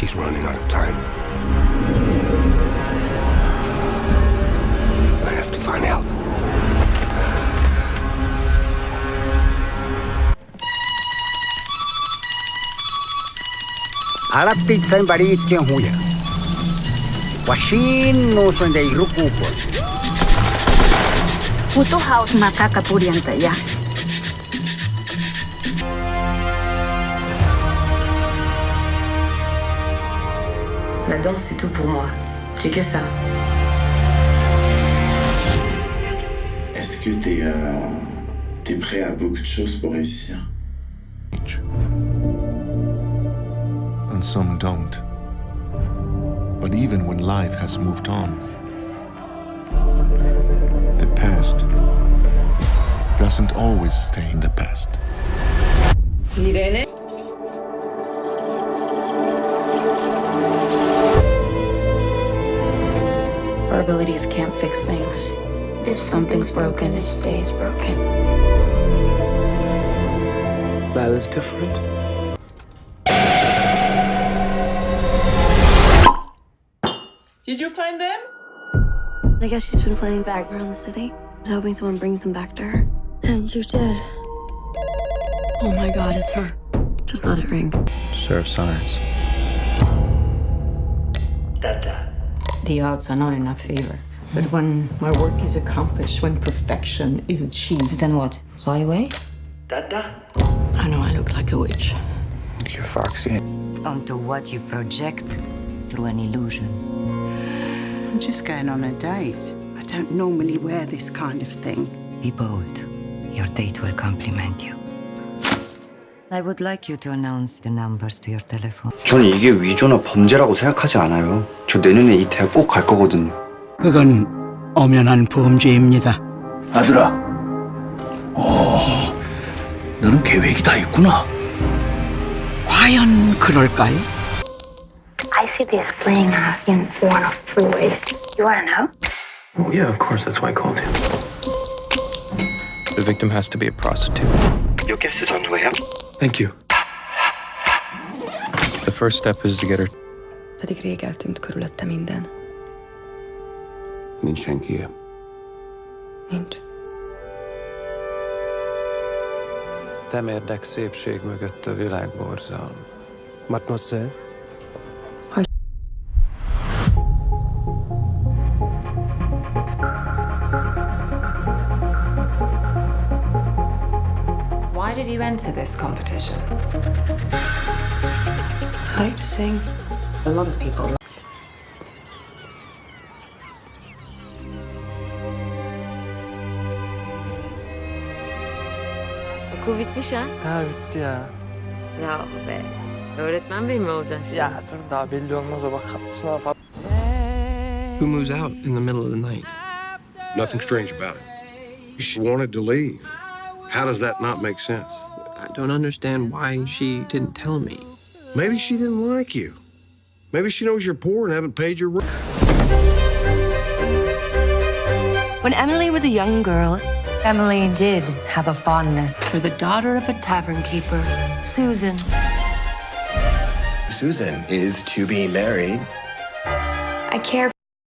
She's running out of time. I have to find help. Alaptit sen barit tien huja. Washin no son de irukupo. Puto house makakaturian ya. La danse, c'est tout pour moi. J'ai que ça. Est-ce que t'es euh, t'es prêt à beaucoup de choses pour réussir? And some don't. But even when life has moved on, the past doesn't always stay in the past. Irene? Our abilities can't fix things. If something's broken, it stays broken. Lila's different. Did you find them? I guess she's been planting bags around the city. I was hoping someone brings them back to her. And you did. Oh my god, it's her. Just let it ring. Serve science The odds are not in our favor. But when my work is accomplished, when perfection is achieved, Then what? Fly away? I know I look like a witch. You're foxy. onto what you project through an illusion. I'm just going on a date. I don't normally wear this kind of thing. Be bold. Your date will compliment you. I would like you to announce the numbers to your telephone. 저는 이게 위조나 범죄라고 생각하지 않아요. 저 내년에 이 대학 꼭 갈 거거든요. 그건 엄연한 범죄입니다. 아들아. 어, 너는 계획이 다 있구나. 과연 그럴까요? I see this playing out in one of three ways. You wanna know? Well, yeah, of course. That's why I called you. The victim has to be a prostitute. Your guess is underway. Thank you. The first step is to get her. Pedig rég eltűnt körülötte minden. Nincs senki. Nincs. Temérdek szépség mögött a világ borzalma. Mademoiselle? Why did you enter this competition? I like to sing. A lot of people Okul bitmiş ha? Ha ah, bitti ya. Bravo be. Öğretmen bey mi olacaksın? Ya dur daha belli olmaz o bak sınav falan. Who moves out in the middle of the night? Nothing strange about it. She wanted to leave. How does that not make sense? I don't understand why she didn't tell me. Maybe she didn't like you. Maybe she knows you're poor and haven't paid your rent. When Emily was a young girl, Emily did have a fondness for the daughter of a tavern keeper, Susan. Susan is to be married. I care